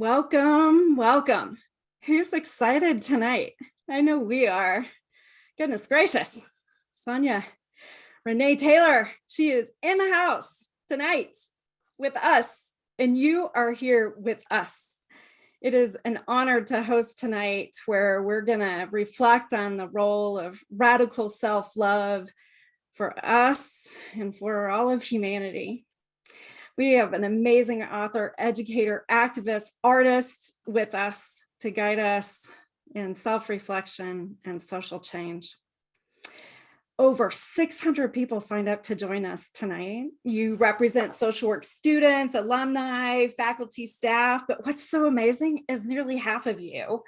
Welcome, welcome. Who's excited tonight? I know we are. Goodness gracious. Sonya, Renee Taylor, she is in the house tonight with us, and you are here with us. It is an honor to host tonight where we're going to reflect on the role of radical self-love for us and for all of humanity. We have an amazing author, educator, activist, artist with us to guide us in self-reflection and social change. Over 600 people signed up to join us tonight. You represent social work students, alumni, faculty, staff, but what's so amazing is nearly half of you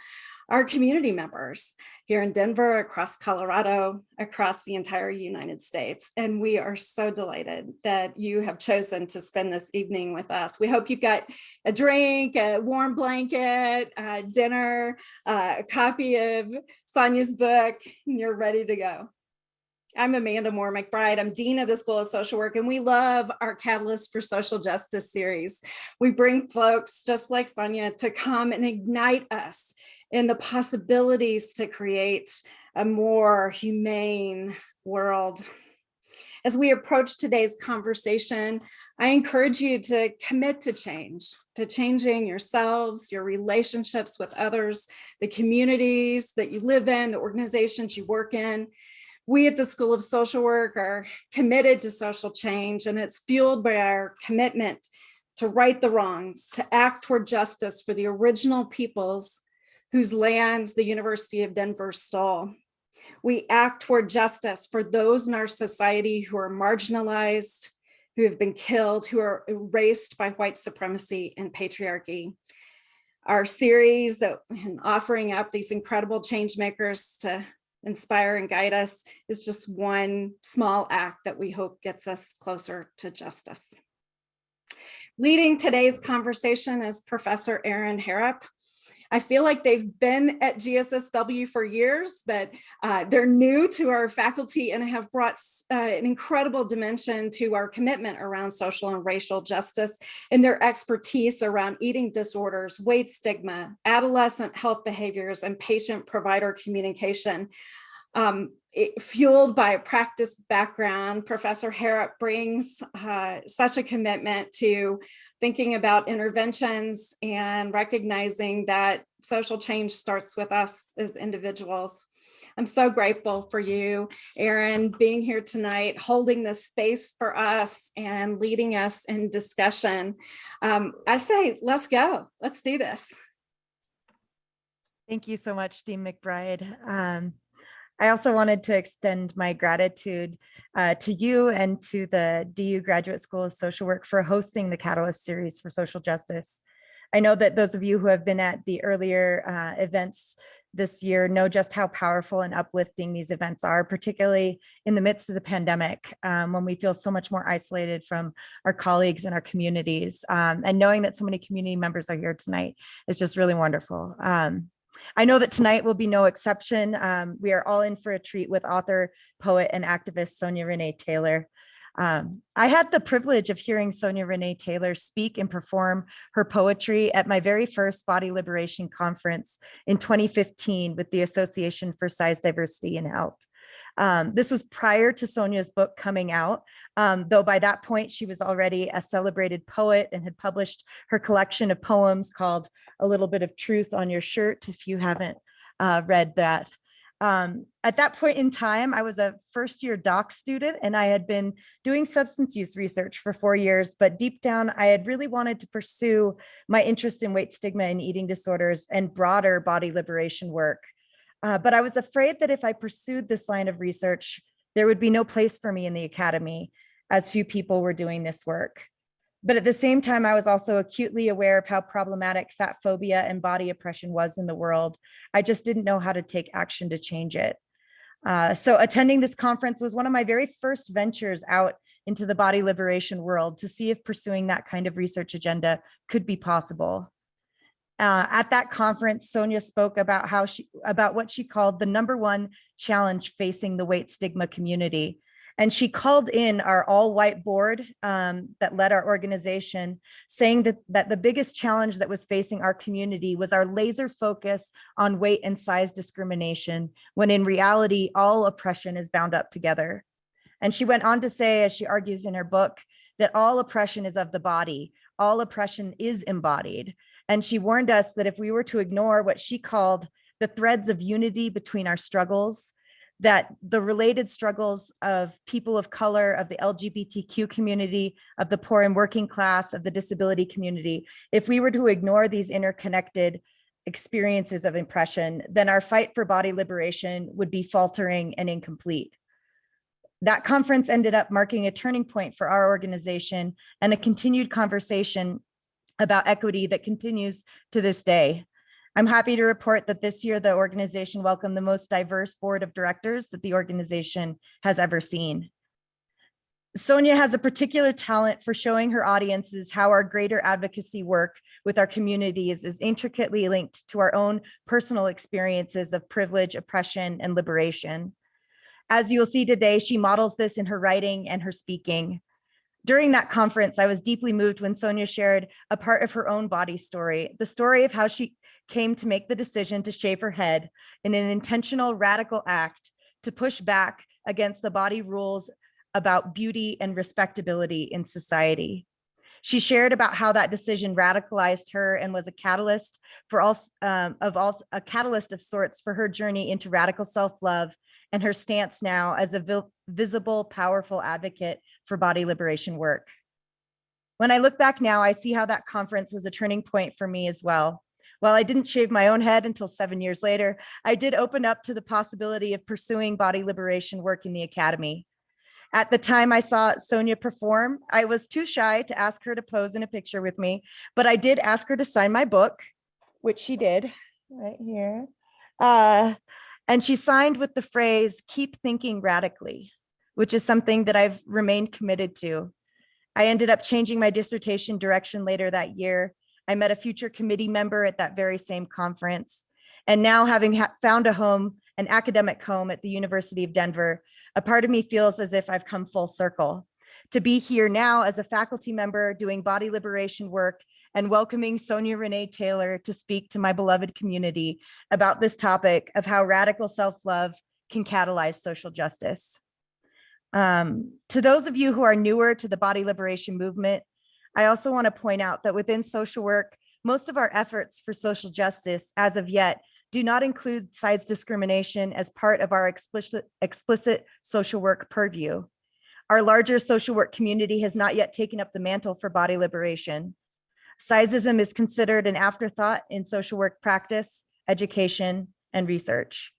are community members here in Denver, across Colorado, across the entire United States. And we are so delighted that you have chosen to spend this evening with us. We hope you've got a drink, a warm blanket, dinner, uh, a copy of Sonya's book, and you're ready to go. I'm Amanda Moore McBride. I'm Dean of the School of Social Work, and we love our Catalyst for Social Justice series. We bring folks just like Sonya to come and ignite us in the possibilities to create a more humane world. As we approach today's conversation, I encourage you to commit to change, to changing yourselves, your relationships with others, the communities that you live in, the organizations you work in. We at the School of Social Work are committed to social change and it's fueled by our commitment to right the wrongs, to act toward justice for the original peoples whose land the University of Denver stole. We act toward justice for those in our society who are marginalized, who have been killed, who are erased by white supremacy and patriarchy. Our series that and offering up these incredible change makers to inspire and guide us is just one small act that we hope gets us closer to justice. Leading today's conversation is Professor Erin Harrop. I feel like they've been at GSSW for years, but uh, they're new to our faculty and have brought uh, an incredible dimension to our commitment around social and racial justice and their expertise around eating disorders, weight stigma, adolescent health behaviors, and patient provider communication. Um, it, fueled by a practice background, Professor Harrop brings uh, such a commitment to thinking about interventions and recognizing that social change starts with us as individuals. I'm so grateful for you, Erin, being here tonight, holding this space for us and leading us in discussion. Um, I say, let's go, let's do this. Thank you so much, Dean McBride. Um, I also wanted to extend my gratitude uh, to you and to the DU Graduate School of Social Work for hosting the Catalyst series for social justice. I know that those of you who have been at the earlier uh, events this year know just how powerful and uplifting these events are, particularly in the midst of the pandemic, um, when we feel so much more isolated from our colleagues and our communities. Um, and knowing that so many community members are here tonight is just really wonderful. Um, I know that tonight will be no exception. Um, we are all in for a treat with author, poet, and activist Sonya Renee Taylor. Um, I had the privilege of hearing Sonya Renee Taylor speak and perform her poetry at my very first Body Liberation Conference in 2015 with the Association for Size Diversity and Health. Um, this was prior to Sonya's book coming out, um, though by that point she was already a celebrated poet and had published her collection of poems called A Little Bit of Truth on Your Shirt, if you haven't uh, read that. Um, at that point in time, I was a first year doc student and I had been doing substance use research for four years, but deep down, I had really wanted to pursue my interest in weight stigma and eating disorders and broader body liberation work. Uh, but I was afraid that if I pursued this line of research, there would be no place for me in the academy as few people were doing this work. But at the same time, I was also acutely aware of how problematic fat phobia and body oppression was in the world. I just didn't know how to take action to change it. Uh, so attending this conference was one of my very first ventures out into the body liberation world to see if pursuing that kind of research agenda could be possible. Uh, at that conference, Sonya spoke about how she about what she called the number one challenge facing the weight stigma community. And she called in our all-white board um, that led our organization, saying that, that the biggest challenge that was facing our community was our laser focus on weight and size discrimination, when in reality, all oppression is bound up together. And she went on to say, as she argues in her book, that all oppression is of the body, all oppression is embodied. And she warned us that if we were to ignore what she called the threads of unity between our struggles, that the related struggles of people of color, of the LGBTQ community, of the poor and working class, of the disability community, if we were to ignore these interconnected experiences of oppression, then our fight for body liberation would be faltering and incomplete. That conference ended up marking a turning point for our organization and a continued conversation about equity that continues to this day. I'm happy to report that this year the organization welcomed the most diverse board of directors that the organization has ever seen. Sonya has a particular talent for showing her audiences how our greater advocacy work with our communities is intricately linked to our own personal experiences of privilege, oppression, and liberation. As you will see today, she models this in her writing and her speaking. During that conference, I was deeply moved when Sonya shared a part of her own body story, the story of how she came to make the decision to shave her head in an intentional radical act to push back against the body rules about beauty and respectability in society. She shared about how that decision radicalized her and was a catalyst for all um, of all a catalyst of sorts for her journey into radical self-love and her stance now as a visible, powerful advocate for body liberation work. When I look back now, I see how that conference was a turning point for me as well. While I didn't shave my own head until seven years later, I did open up to the possibility of pursuing body liberation work in the academy. At the time I saw Sonya perform, I was too shy to ask her to pose in a picture with me, but I did ask her to sign my book, which she did right here. Uh, and she signed with the phrase, keep thinking radically, which is something that I've remained committed to. I ended up changing my dissertation direction later that year. I met a future committee member at that very same conference. And now having found a home, an academic home at the University of Denver, a part of me feels as if I've come full circle. To be here now as a faculty member doing body liberation work and welcoming Sonya Renee Taylor to speak to my beloved community about this topic of how radical self-love can catalyze social justice. Um, to those of you who are newer to the body liberation movement, I also want to point out that within social work, most of our efforts for social justice as of yet do not include size discrimination as part of our explicit, explicit social work purview. Our larger social work community has not yet taken up the mantle for body liberation. Sizeism is considered an afterthought in social work practice, education, and research.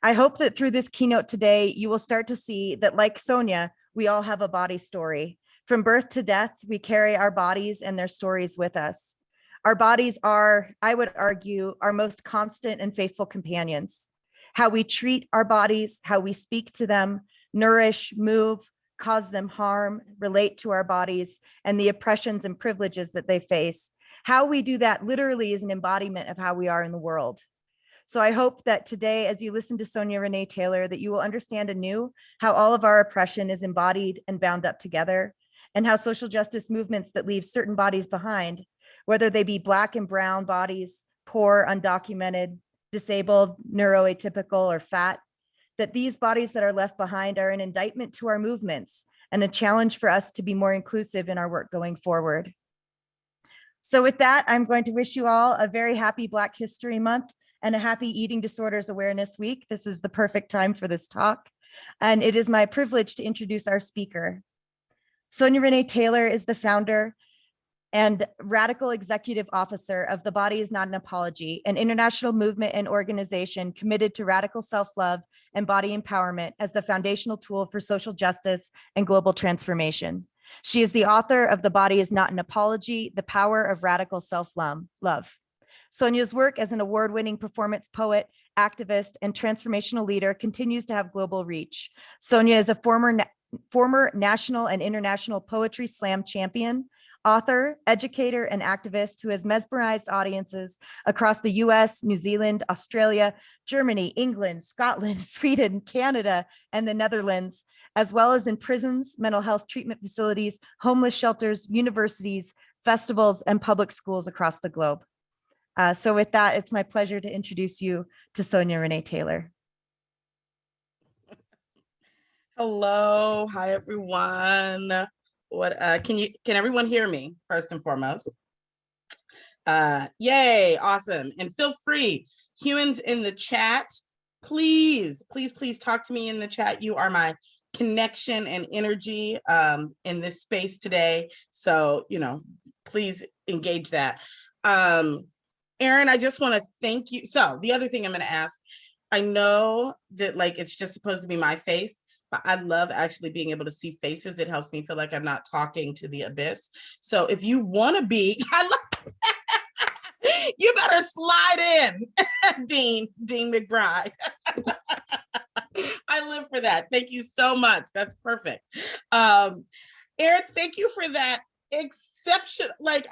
I hope that through this keynote today, you will start to see that like Sonya, we all have a body story. From birth to death, we carry our bodies and their stories with us. Our bodies are, I would argue, our most constant and faithful companions. How we treat our bodies, how we speak to them, nourish, move, cause them harm, relate to our bodies, and the oppressions and privileges that they face. How we do that literally is an embodiment of how we are in the world. So I hope that today, as you listen to Sonya Renee Taylor, that you will understand anew how all of our oppression is embodied and bound up together, and how social justice movements that leave certain bodies behind, whether they be black and brown bodies, poor, undocumented, disabled, neuroatypical, or fat, that these bodies that are left behind are an indictment to our movements and a challenge for us to be more inclusive in our work going forward. So with that, I'm going to wish you all a very happy Black History Month and a happy Eating Disorders Awareness Week. This is the perfect time for this talk. And it is my privilege to introduce our speaker. Sonya Renee Taylor is the founder and radical executive officer of The Body is Not an Apology, an international movement and organization committed to radical self-love and body empowerment as the foundational tool for social justice and global transformation. She is the author of The Body is Not an Apology, The Power of Radical Self-Love. Sonya's work as an award-winning performance poet, activist, and transformational leader continues to have global reach. Sonya is a former, na former national and international poetry slam champion, author, educator, and activist who has mesmerized audiences across the US, New Zealand, Australia, Germany, England, Scotland, Sweden, Canada, and the Netherlands, as well as in prisons, mental health treatment facilities, homeless shelters, universities, festivals, and public schools across the globe. Uh, so with that, it's my pleasure to introduce you to Sonya Renee Taylor. Hello, hi everyone. What uh can you can everyone hear me first and foremost? Uh yay, awesome. And feel free, humans in the chat, please, please, please talk to me in the chat. You are my connection and energy um in this space today. So, you know, please engage that. Um Erin, I just want to thank you. So the other thing I'm going to ask, I know that like it's just supposed to be my face, but I love actually being able to see faces. It helps me feel like I'm not talking to the abyss. So if you want to be, I love, you better slide in, Dean, Dean McBride. I live for that. Thank you so much. That's perfect. Um, Erin, thank you for that exception. Like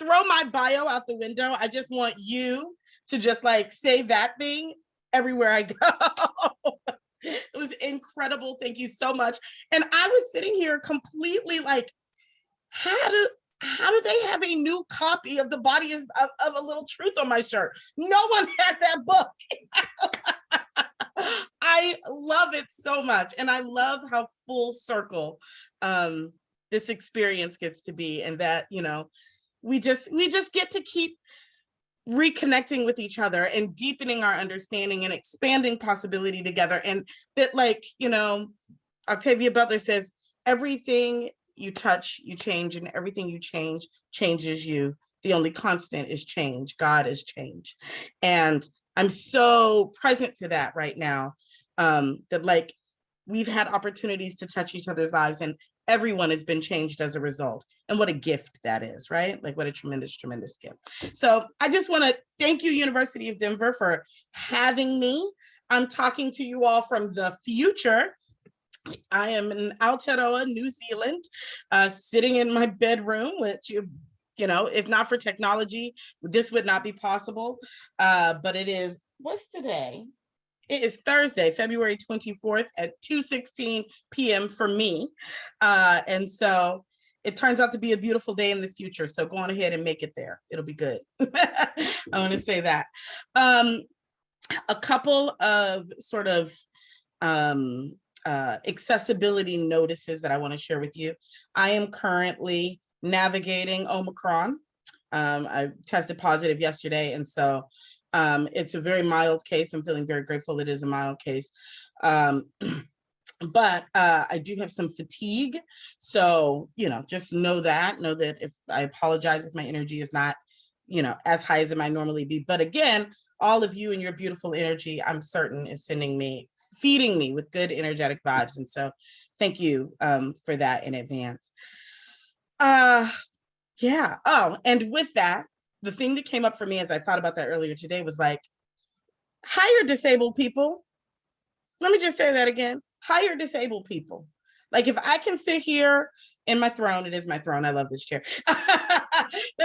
throw my bio out the window. I just want you to just like say that thing everywhere I go. it was incredible. Thank you so much. And I was sitting here completely like, how do how do they have a new copy of the body is of, of a little truth on my shirt? No one has that book. I love it so much. And I love how full circle um, this experience gets to be and that, you know, we just we just get to keep reconnecting with each other and deepening our understanding and expanding possibility together. And that like, you know, Octavia Butler says, everything you touch, you change and everything you change changes you. The only constant is change. God is change. And I'm so present to that right now um, that like we've had opportunities to touch each other's lives and everyone has been changed as a result. And what a gift that is, right? Like what a tremendous, tremendous gift. So I just wanna thank you, University of Denver for having me. I'm talking to you all from the future. I am in Aotearoa, New Zealand, uh, sitting in my bedroom, which you you know, if not for technology, this would not be possible. Uh, but it is, what's today? It is Thursday, February 24th at 2.16 p.m. for me. Uh, and so it turns out to be a beautiful day in the future. So go on ahead and make it there. It'll be good. I want to say that. Um, a couple of sort of um, uh, accessibility notices that I want to share with you. I am currently navigating Omicron. Um, I tested positive yesterday, and so um, it's a very mild case. I'm feeling very grateful it is a mild case. Um, but uh, I do have some fatigue. So, you know, just know that, know that if I apologize if my energy is not, you know, as high as it might normally be. But again, all of you and your beautiful energy, I'm certain is sending me, feeding me with good energetic vibes. And so thank you um, for that in advance. Uh, yeah. Oh, and with that, the thing that came up for me as I thought about that earlier today was like, hire disabled people. Let me just say that again, hire disabled people. Like if I can sit here in my throne, it is my throne, I love this chair. but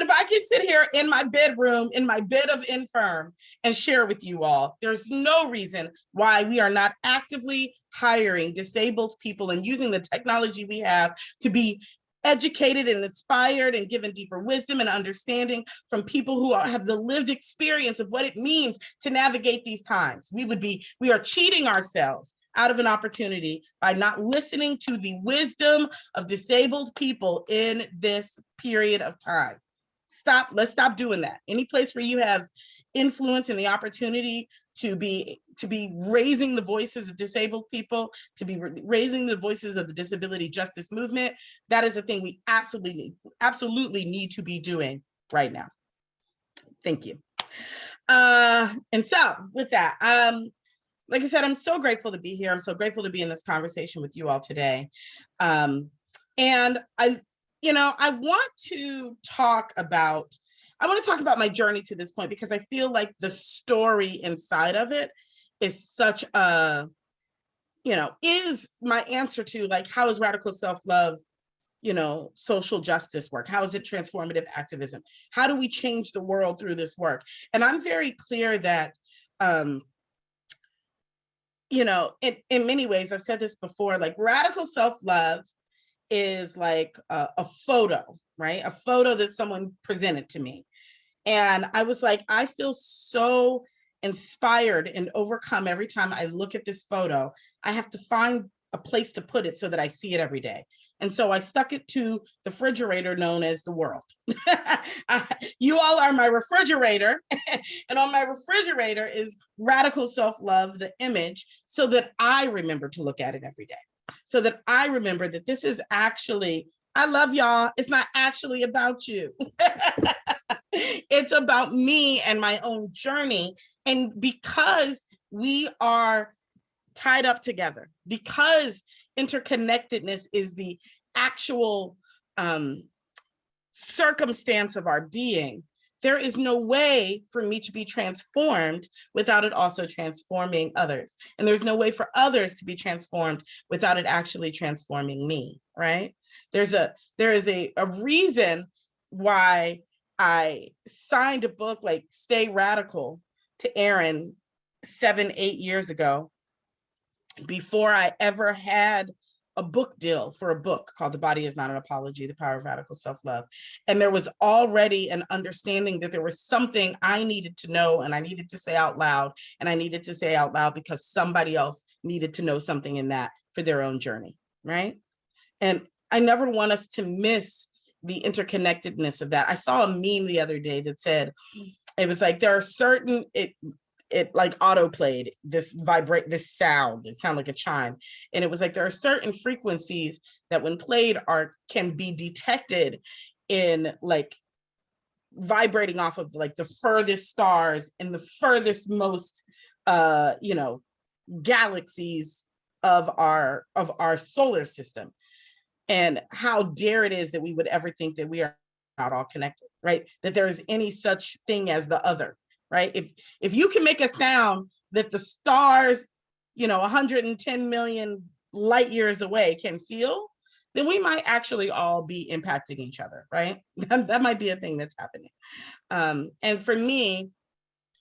if I can sit here in my bedroom, in my bed of infirm and share with you all, there's no reason why we are not actively hiring disabled people and using the technology we have to be educated and inspired and given deeper wisdom and understanding from people who are, have the lived experience of what it means to navigate these times. We would be, we are cheating ourselves out of an opportunity by not listening to the wisdom of disabled people in this period of time. Stop, let's stop doing that. Any place where you have influence and the opportunity to be to be raising the voices of disabled people, to be raising the voices of the disability justice movement. That is a thing we absolutely absolutely need to be doing right now. Thank you. Uh, and so with that, um, like I said, I'm so grateful to be here. I'm so grateful to be in this conversation with you all today. Um, and I, you know, I want to talk about I want to talk about my journey to this point because I feel like the story inside of it is such a, you know, is my answer to like, how is radical self-love, you know, social justice work? How is it transformative activism? How do we change the world through this work? And I'm very clear that, um, you know, in, in many ways, I've said this before, like radical self-love is like a, a photo, right? A photo that someone presented to me. And I was like, I feel so inspired and overcome every time I look at this photo. I have to find a place to put it so that I see it every day. And so I stuck it to the refrigerator known as the world. you all are my refrigerator. and on my refrigerator is radical self-love, the image, so that I remember to look at it every day. So that I remember that this is actually, I love y'all. It's not actually about you. it's about me and my own journey. And because we are tied up together, because interconnectedness is the actual um, circumstance of our being, there is no way for me to be transformed without it also transforming others. And there's no way for others to be transformed without it actually transforming me, right? There's a, there is a, a reason why I signed a book like Stay Radical to Erin seven, eight years ago before I ever had a book deal for a book called The Body is Not an Apology, The Power of Radical Self-Love. And there was already an understanding that there was something I needed to know and I needed to say out loud. And I needed to say out loud because somebody else needed to know something in that for their own journey, right? And I never want us to miss the interconnectedness of that. I saw a meme the other day that said, mm. it was like, there are certain, it, it like auto played this vibrate this sound it sounded like a chime. And it was like there are certain frequencies that when played are can be detected in like vibrating off of like the furthest stars and the furthest most uh you know galaxies of our of our solar system. And how dare it is that we would ever think that we are not all connected right? That there is any such thing as the other right? If if you can make a sound that the stars, you know, 110 million light years away can feel, then we might actually all be impacting each other, right? that might be a thing that's happening. Um, and for me,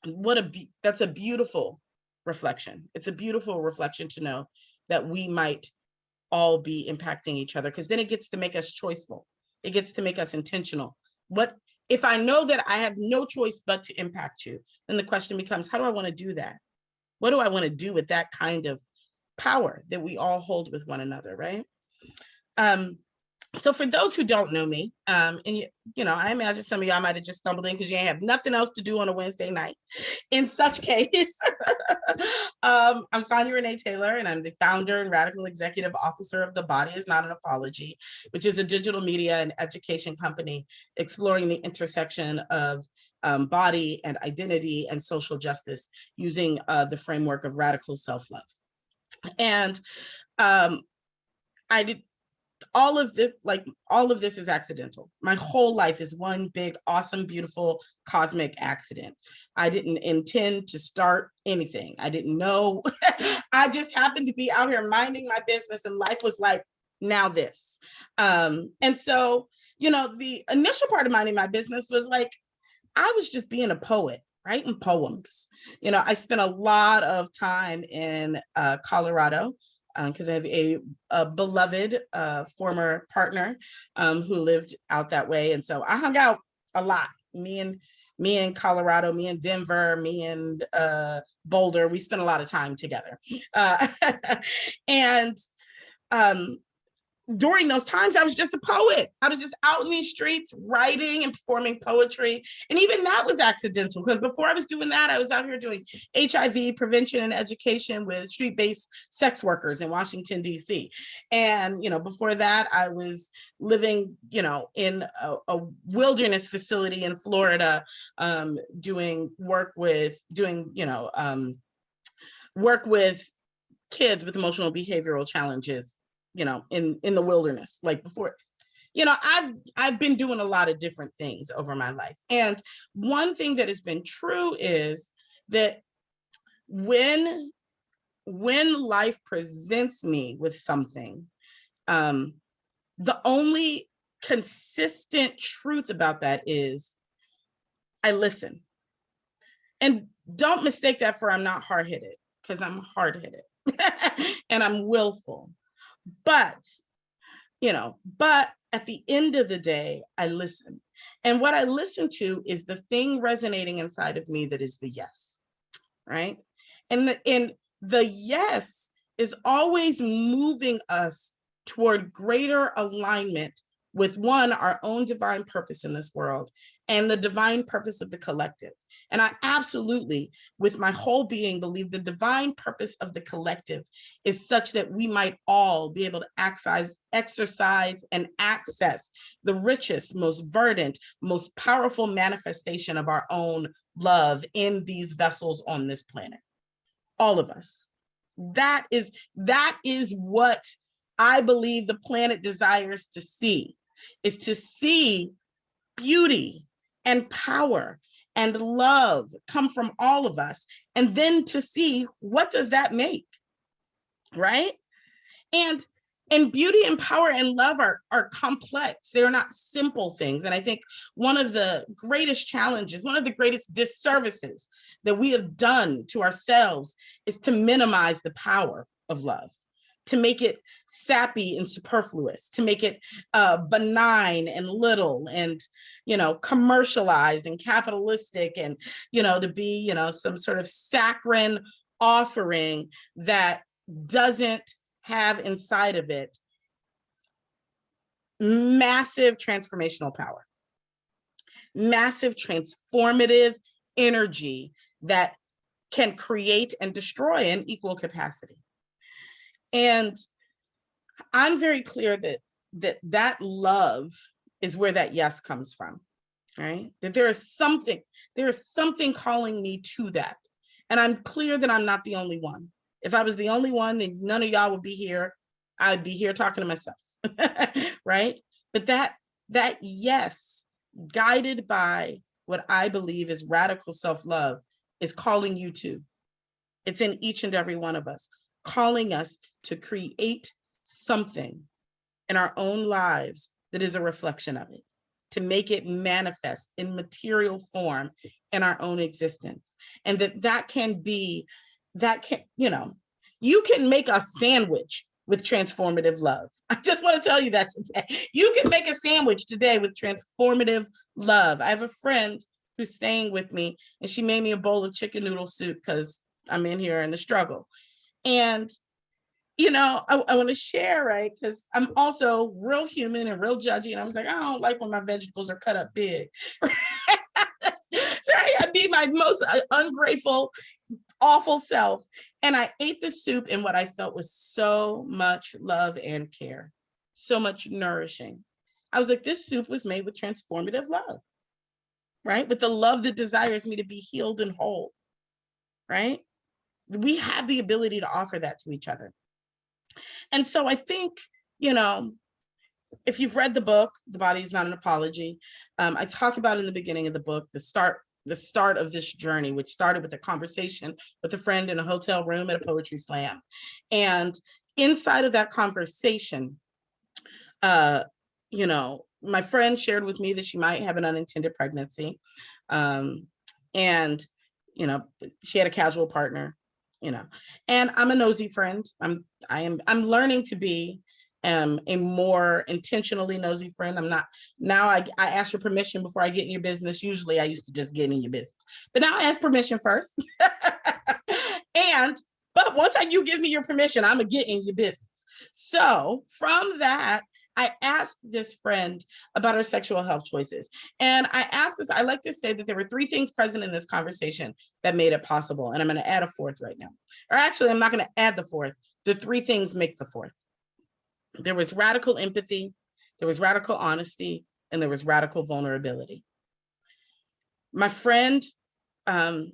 what a that's a beautiful reflection. It's a beautiful reflection to know that we might all be impacting each other because then it gets to make us choiceful. It gets to make us intentional. What if I know that I have no choice but to impact you, then the question becomes, how do I want to do that? What do I want to do with that kind of power that we all hold with one another, right? Um, so for those who don't know me, um, and you, you know, I imagine some of y'all might have just stumbled in because you ain't have nothing else to do on a Wednesday night. In such case, um, I'm Sonya Renee Taylor, and I'm the founder and radical executive officer of The Body is Not an Apology, which is a digital media and education company exploring the intersection of um, body and identity and social justice using uh, the framework of radical self-love. And um, I did all of this, like all of this is accidental. My whole life is one big, awesome, beautiful, cosmic accident. I didn't intend to start anything. I didn't know. I just happened to be out here minding my business and life was like, now this. Um, and so, you know, the initial part of minding my business was like, I was just being a poet writing poems. You know, I spent a lot of time in uh, Colorado because um, I have a, a beloved uh, former partner um, who lived out that way. And so I hung out a lot. Me and me in Colorado, me in Denver, me and uh, Boulder, we spent a lot of time together. Uh, and um, during those times, I was just a poet. I was just out in these streets writing and performing poetry. And even that was accidental because before I was doing that, I was out here doing HIV prevention and education with street-based sex workers in Washington, DC. And, you know, before that, I was living, you know, in a, a wilderness facility in Florida, um, doing work with, doing, you know, um, work with kids with emotional behavioral challenges you know, in, in the wilderness, like before, you know, I've, I've been doing a lot of different things over my life. And one thing that has been true is that when, when life presents me with something, um, the only consistent truth about that is I listen. And don't mistake that for I'm not hard-headed, because I'm hard-headed and I'm willful. But, you know, but at the end of the day, I listen. And what I listen to is the thing resonating inside of me that is the yes, right? And the, and the yes is always moving us toward greater alignment with one, our own divine purpose in this world and the divine purpose of the collective. And I absolutely, with my whole being, believe the divine purpose of the collective is such that we might all be able to access, exercise and access the richest, most verdant, most powerful manifestation of our own love in these vessels on this planet. All of us. That is, that is what I believe the planet desires to see is to see beauty and power and love come from all of us and then to see what does that make right? And and beauty and power and love are are complex. They're not simple things. And i think one of the greatest challenges one of the greatest disservices that we have done to ourselves is to minimize the power of love to make it sappy and superfluous, to make it uh, benign and little and, you know, commercialized and capitalistic and, you know, to be, you know, some sort of saccharine offering that doesn't have inside of it massive transformational power, massive transformative energy that can create and destroy in equal capacity. And I'm very clear that that that love is where that yes comes from, right? That there is something, there is something calling me to that. And I'm clear that I'm not the only one. If I was the only one, then none of y'all would be here. I'd be here talking to myself, right? But that that yes, guided by what I believe is radical self-love is calling you to. It's in each and every one of us, calling us to create something in our own lives that is a reflection of it, to make it manifest in material form in our own existence. And that that can be, that can, you know, you can make a sandwich with transformative love. I just want to tell you that today. You can make a sandwich today with transformative love. I have a friend who's staying with me and she made me a bowl of chicken noodle soup because I'm in here in the struggle. And you know, I, I want to share, right? Because I'm also real human and real judgy. And I was like, I don't like when my vegetables are cut up big. Sorry, I'd be my most uh, ungrateful, awful self. And I ate the soup in what I felt was so much love and care, so much nourishing. I was like, this soup was made with transformative love, right? With the love that desires me to be healed and whole, right? We have the ability to offer that to each other. And so I think, you know, if you've read the book, The Body is Not an Apology, um, I talk about in the beginning of the book, the start the start of this journey, which started with a conversation with a friend in a hotel room at a poetry slam. And inside of that conversation, uh, you know, my friend shared with me that she might have an unintended pregnancy. Um, and, you know, she had a casual partner you know, and I'm a nosy friend. I'm, I am, I'm learning to be um, a more intentionally nosy friend. I'm not, now I, I ask your permission before I get in your business. Usually I used to just get in your business, but now I ask permission first. and, but once I, you give me your permission, I'm gonna get in your business. So from that, I asked this friend about her sexual health choices. And I asked this, I like to say that there were three things present in this conversation that made it possible. And I'm gonna add a fourth right now. Or actually, I'm not gonna add the fourth. The three things make the fourth. There was radical empathy, there was radical honesty, and there was radical vulnerability. My friend um,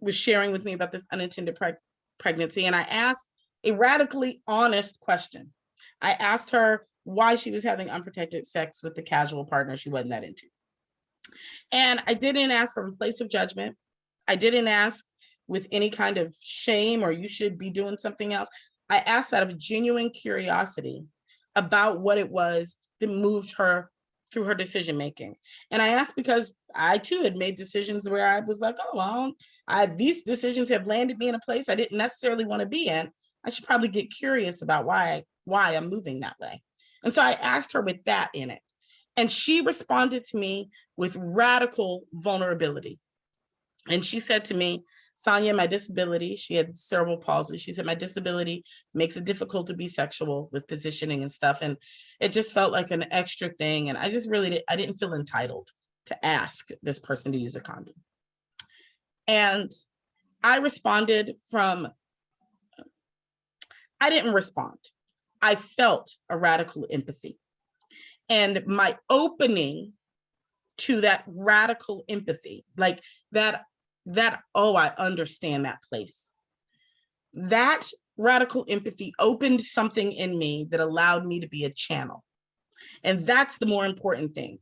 was sharing with me about this unintended preg pregnancy, and I asked a radically honest question. I asked her why she was having unprotected sex with the casual partner she wasn't that into. And I didn't ask from a place of judgment. I didn't ask with any kind of shame or you should be doing something else. I asked out of genuine curiosity about what it was that moved her through her decision making. And I asked because I too had made decisions where I was like, oh, well, I, these decisions have landed me in a place I didn't necessarily want to be in. I should probably get curious about why, why I'm moving that way. And so I asked her with that in it. And she responded to me with radical vulnerability. And she said to me, Sonya, my disability, she had cerebral palsy. She said, my disability makes it difficult to be sexual with positioning and stuff. And it just felt like an extra thing. And I just really, I didn't feel entitled to ask this person to use a condom. And I responded from, I didn't respond. I felt a radical empathy. And my opening to that radical empathy, like that that, oh, I understand that place. That radical empathy opened something in me that allowed me to be a channel. And that's the more important thing.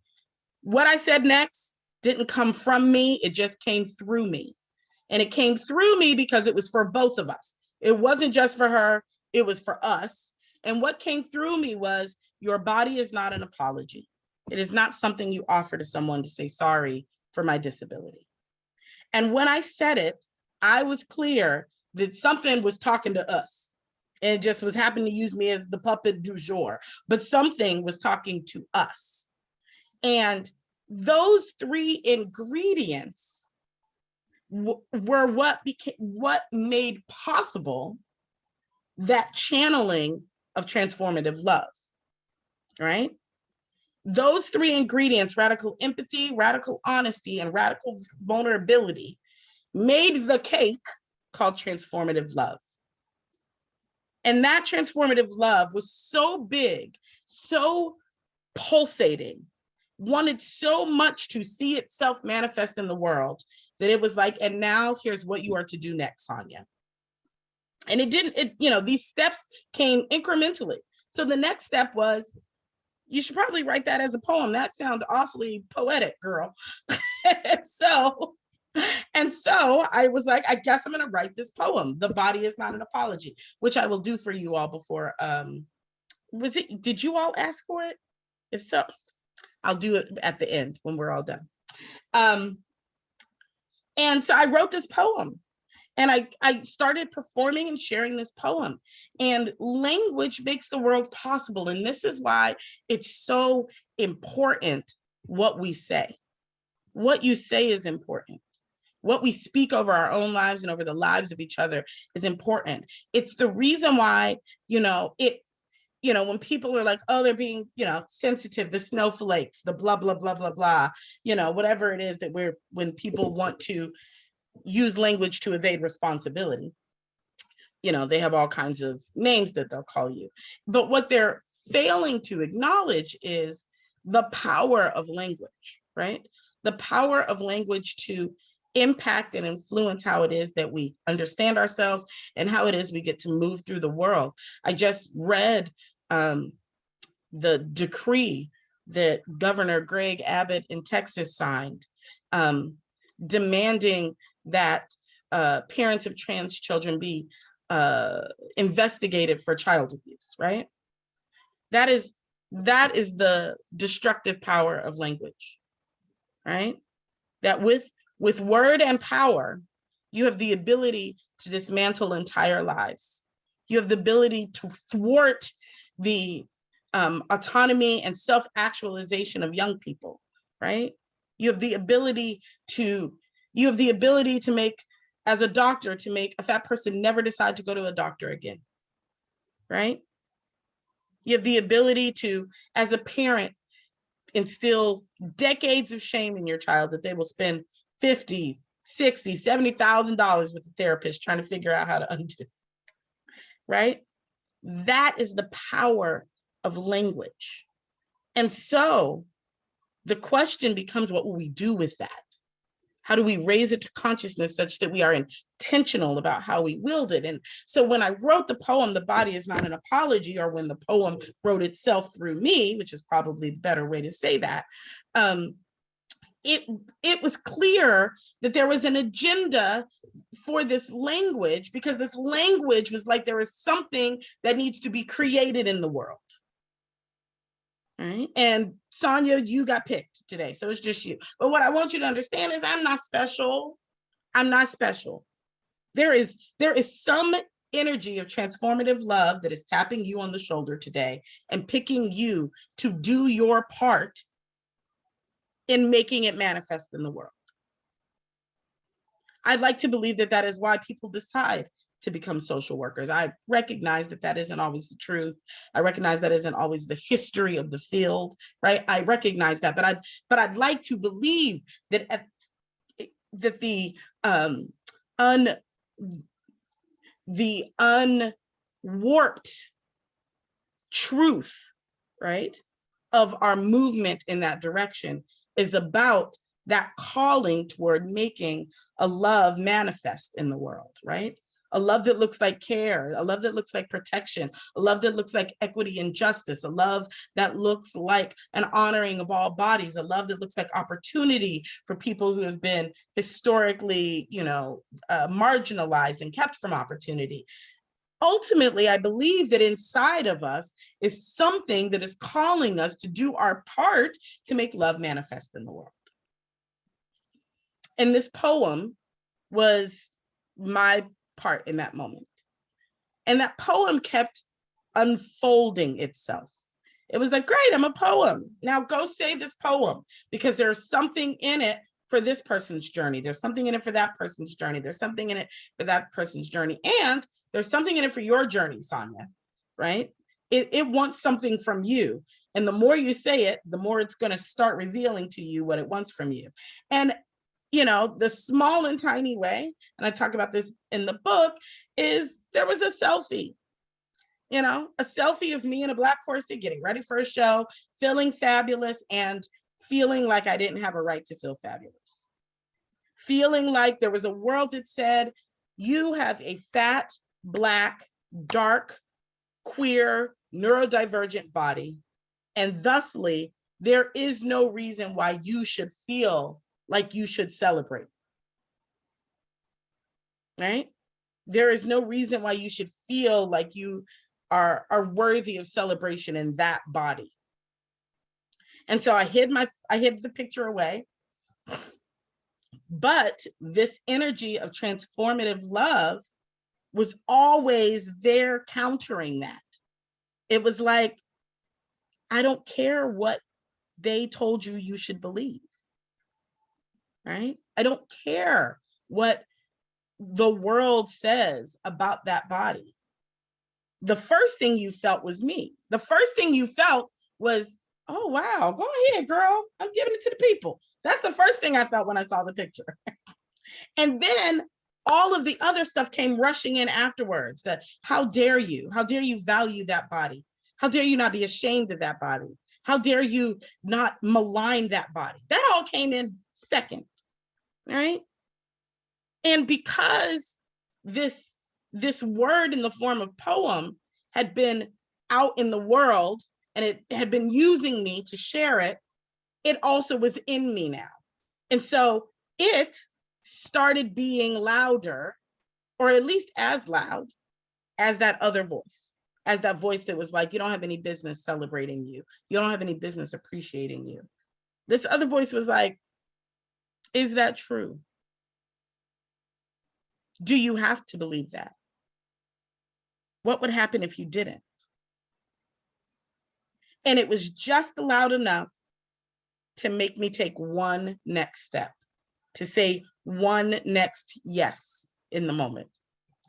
What I said next didn't come from me, it just came through me. And it came through me because it was for both of us. It wasn't just for her, it was for us. And what came through me was your body is not an apology. It is not something you offer to someone to say sorry for my disability. And when I said it, I was clear that something was talking to us and just was happening to use me as the puppet du jour, but something was talking to us. And those three ingredients were what became what made possible that channeling of transformative love, right? those three ingredients, radical empathy, radical honesty, and radical vulnerability, made the cake called transformative love. And that transformative love was so big, so pulsating, wanted so much to see itself manifest in the world that it was like, and now here's what you are to do next, Sonya. And it didn't, it, you know, these steps came incrementally. So the next step was you should probably write that as a poem. That sounds awfully poetic, girl. and so, and so I was like, I guess I'm gonna write this poem. The body is not an apology, which I will do for you all before. Um, was it, did you all ask for it? If so, I'll do it at the end when we're all done. Um, and so I wrote this poem and I, I started performing and sharing this poem. And language makes the world possible. And this is why it's so important what we say. What you say is important. What we speak over our own lives and over the lives of each other is important. It's the reason why, you know, it, you know, when people are like, oh, they're being, you know, sensitive, the snowflakes, the blah, blah, blah, blah, blah, you know, whatever it is that we're, when people want to use language to evade responsibility. You know, they have all kinds of names that they'll call you. But what they're failing to acknowledge is the power of language, right? The power of language to impact and influence how it is that we understand ourselves and how it is we get to move through the world. I just read um, the decree that Governor Greg Abbott in Texas signed, um, demanding that uh, parents of trans children be uh, investigated for child abuse, right? That is, that is the destructive power of language, right? That with, with word and power, you have the ability to dismantle entire lives. You have the ability to thwart the um, autonomy and self-actualization of young people, right? You have the ability to you have the ability to make, as a doctor, to make a fat person never decide to go to a doctor again, right? You have the ability to, as a parent, instill decades of shame in your child that they will spend 50, 60, $70,000 with the therapist trying to figure out how to undo, right? That is the power of language. And so the question becomes, what will we do with that? How do we raise it to consciousness such that we are intentional about how we wield it? And so when I wrote the poem, The Body is Not an Apology, or when the poem wrote itself through me, which is probably the better way to say that, um, it, it was clear that there was an agenda for this language because this language was like there is something that needs to be created in the world, Right? And Sonya, you got picked today, so it's just you. But what I want you to understand is I'm not special. I'm not special. There is there is some energy of transformative love that is tapping you on the shoulder today and picking you to do your part in making it manifest in the world. I'd like to believe that that is why people decide to become social workers. I recognize that that isn't always the truth. I recognize that isn't always the history of the field, right? I recognize that, but I'd, but I'd like to believe that at, that the um, un, the unwarped truth, right, of our movement in that direction is about that calling toward making a love manifest in the world, right? A love that looks like care, a love that looks like protection, a love that looks like equity and justice, a love that looks like an honoring of all bodies, a love that looks like opportunity for people who have been historically, you know, uh, marginalized and kept from opportunity ultimately, I believe that inside of us is something that is calling us to do our part to make love manifest in the world. And this poem was my part in that moment. And that poem kept unfolding itself. It was like, great, I'm a poem. Now go say this poem because there's something in it for this person's journey. There's something in it for that person's journey. There's something in it for that person's journey. And there's something in it for your journey, Sonya, right? It, it wants something from you. And the more you say it, the more it's going to start revealing to you what it wants from you. And you know, the small and tiny way, and I talk about this in the book, is there was a selfie, you know, a selfie of me in a black corset getting ready for a show, feeling fabulous and feeling like I didn't have a right to feel fabulous. Feeling like there was a world that said, you have a fat, black, dark, queer, neurodivergent body, and thusly, there is no reason why you should feel like you should celebrate. Right? There is no reason why you should feel like you are, are worthy of celebration in that body. And so I hid my, I hid the picture away. But this energy of transformative love was always there countering that. It was like, I don't care what they told you you should believe right? I don't care what the world says about that body. The first thing you felt was me. The first thing you felt was, oh, wow, go ahead, girl. I'm giving it to the people. That's the first thing I felt when I saw the picture. and then all of the other stuff came rushing in afterwards that how dare you? How dare you value that body? How dare you not be ashamed of that body? How dare you not malign that body? That all came in second right? And because this, this word in the form of poem had been out in the world and it had been using me to share it, it also was in me now. And so it started being louder, or at least as loud as that other voice, as that voice that was like, you don't have any business celebrating you. You don't have any business appreciating you. This other voice was like, is that true? Do you have to believe that? What would happen if you didn't? And it was just loud enough to make me take one next step, to say one next yes in the moment.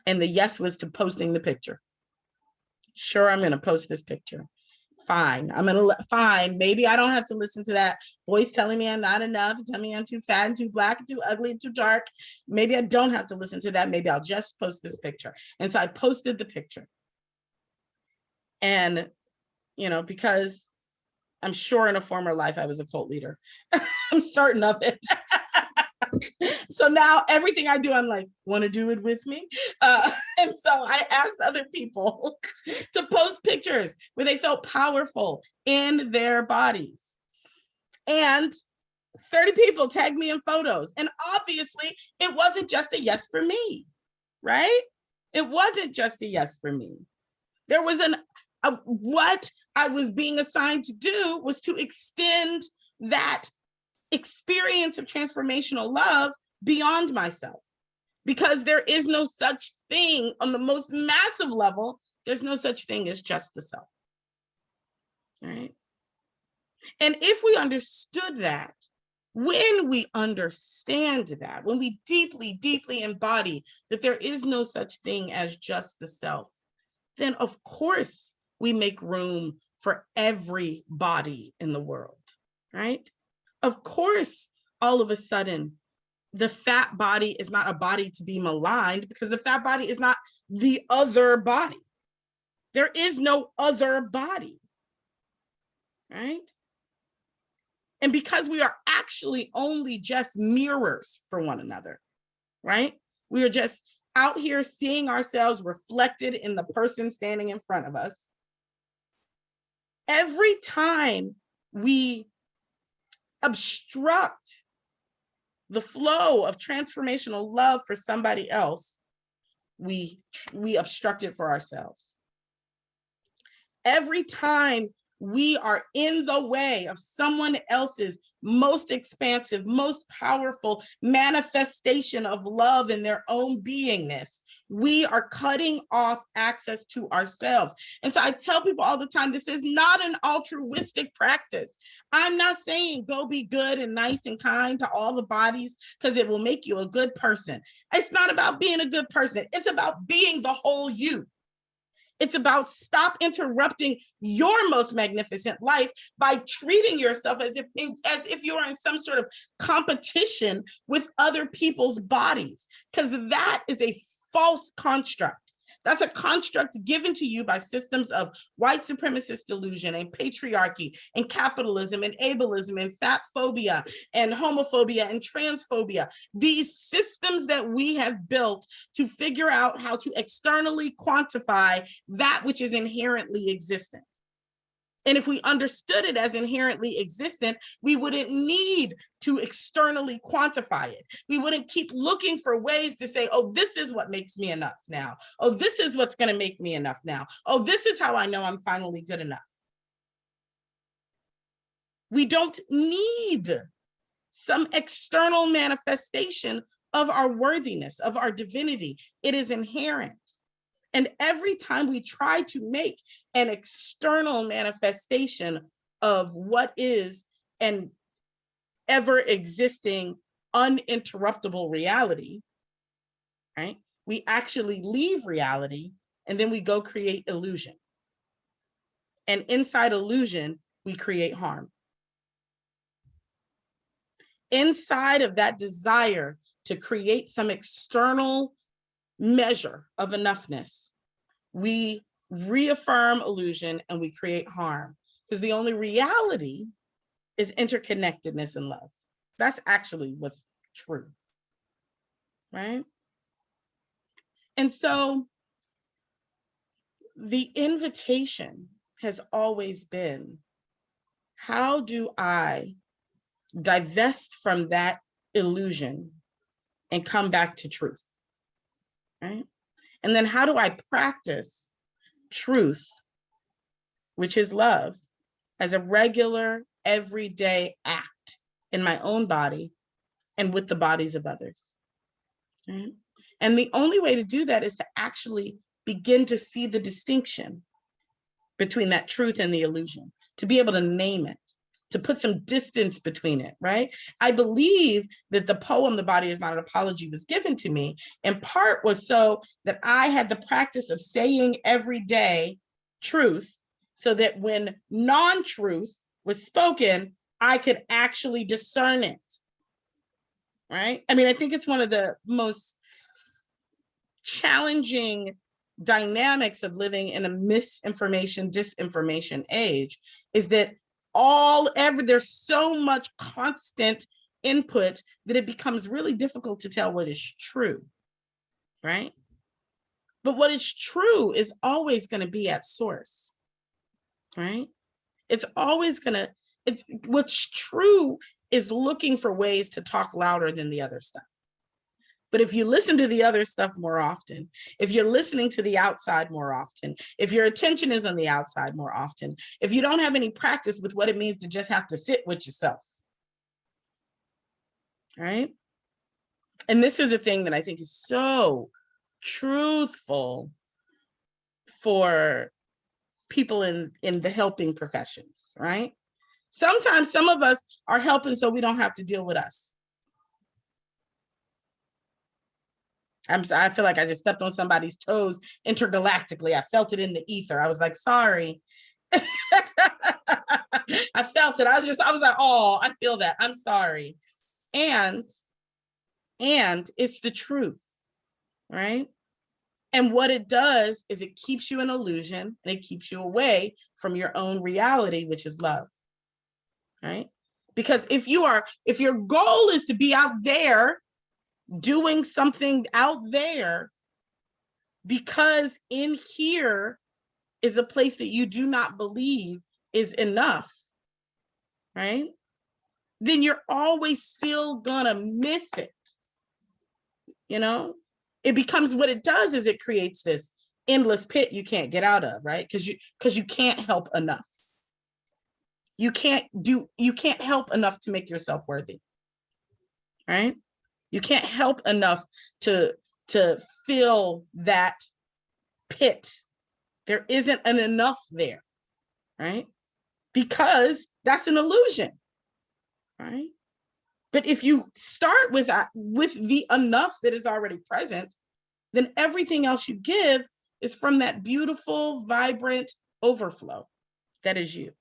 And the yes was to posting the picture. Sure, I'm gonna post this picture fine. I'm gonna fine. Maybe I don't have to listen to that voice telling me I'm not enough, telling me I'm too fat and too black and too ugly and too dark. Maybe I don't have to listen to that. Maybe I'll just post this picture. And so I posted the picture. And, you know, because I'm sure in a former life I was a cult leader. I'm certain of it. so now everything I do, I'm like, want to do it with me? Uh, and so I asked other people to post pictures where they felt powerful in their bodies. And 30 people tagged me in photos. And obviously it wasn't just a yes for me, right? It wasn't just a yes for me. There was an, a, what I was being assigned to do was to extend that experience of transformational love beyond myself. Because there is no such thing on the most massive level, there's no such thing as just the self. Right? And if we understood that, when we understand that, when we deeply, deeply embody that there is no such thing as just the self, then of course we make room for every body in the world, right? Of course, all of a sudden, the fat body is not a body to be maligned because the fat body is not the other body. There is no other body, right? And because we are actually only just mirrors for one another, right? We are just out here seeing ourselves reflected in the person standing in front of us. Every time we obstruct the flow of transformational love for somebody else, we, we obstruct it for ourselves. Every time we are in the way of someone else's most expansive, most powerful manifestation of love in their own beingness. We are cutting off access to ourselves. And so I tell people all the time, this is not an altruistic practice. I'm not saying go be good and nice and kind to all the bodies because it will make you a good person. It's not about being a good person. It's about being the whole you. It's about stop interrupting your most magnificent life by treating yourself as if as if you are in some sort of competition with other people's bodies, because that is a false construct. That's a construct given to you by systems of white supremacist delusion and patriarchy and capitalism and ableism and fat phobia and homophobia and transphobia. These systems that we have built to figure out how to externally quantify that which is inherently existent. And if we understood it as inherently existent, we wouldn't need to externally quantify it. We wouldn't keep looking for ways to say, oh, this is what makes me enough now. Oh, this is what's going to make me enough now. Oh, this is how I know I'm finally good enough. We don't need some external manifestation of our worthiness, of our divinity. It is inherent. And every time we try to make an external manifestation of what is an ever existing uninterruptible reality, right? We actually leave reality and then we go create illusion. And inside illusion, we create harm. Inside of that desire to create some external measure of enoughness, we reaffirm illusion and we create harm because the only reality is interconnectedness and love. That's actually what's true, right? And so the invitation has always been, how do I divest from that illusion and come back to truth? Right? And then how do I practice truth, which is love, as a regular, everyday act in my own body and with the bodies of others? Right? And the only way to do that is to actually begin to see the distinction between that truth and the illusion, to be able to name it to put some distance between it, right? I believe that the poem, The Body is Not an Apology, was given to me in part was so that I had the practice of saying every day truth so that when non-truth was spoken, I could actually discern it, right? I mean, I think it's one of the most challenging dynamics of living in a misinformation, disinformation age is that all ever, there's so much constant input that it becomes really difficult to tell what is true, right? But what is true is always gonna be at source, right? It's always gonna, it's what's true is looking for ways to talk louder than the other stuff. But if you listen to the other stuff more often, if you're listening to the outside more often, if your attention is on the outside more often, if you don't have any practice with what it means to just have to sit with yourself, right? And this is a thing that I think is so truthful for people in, in the helping professions, right? Sometimes some of us are helping so we don't have to deal with us. I'm I feel like I just stepped on somebody's toes intergalactically. I felt it in the ether. I was like, sorry. I felt it. I was just, I was like, oh, I feel that. I'm sorry. And, and it's the truth, right? And what it does is it keeps you in illusion and it keeps you away from your own reality, which is love, right? Because if you are, if your goal is to be out there doing something out there because in here is a place that you do not believe is enough, right? Then you're always still gonna miss it. You know, it becomes what it does is it creates this endless pit you can't get out of, right? Because you because you can't help enough. You can't do you can't help enough to make yourself worthy. Right? You can't help enough to to fill that pit. There isn't an enough there, right? Because that's an illusion, right? But if you start with that, with the enough that is already present, then everything else you give is from that beautiful, vibrant overflow that is you.